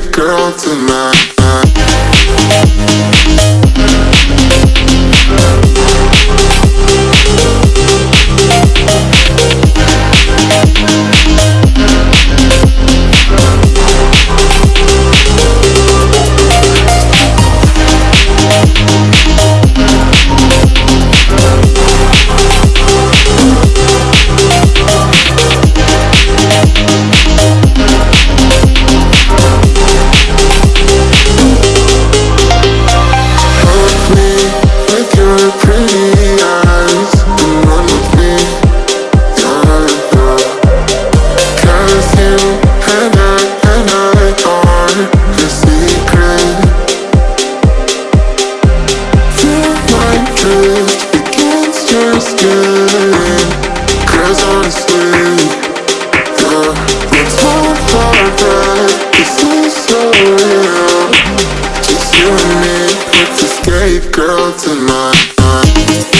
girl, tonight. babe girl tonight.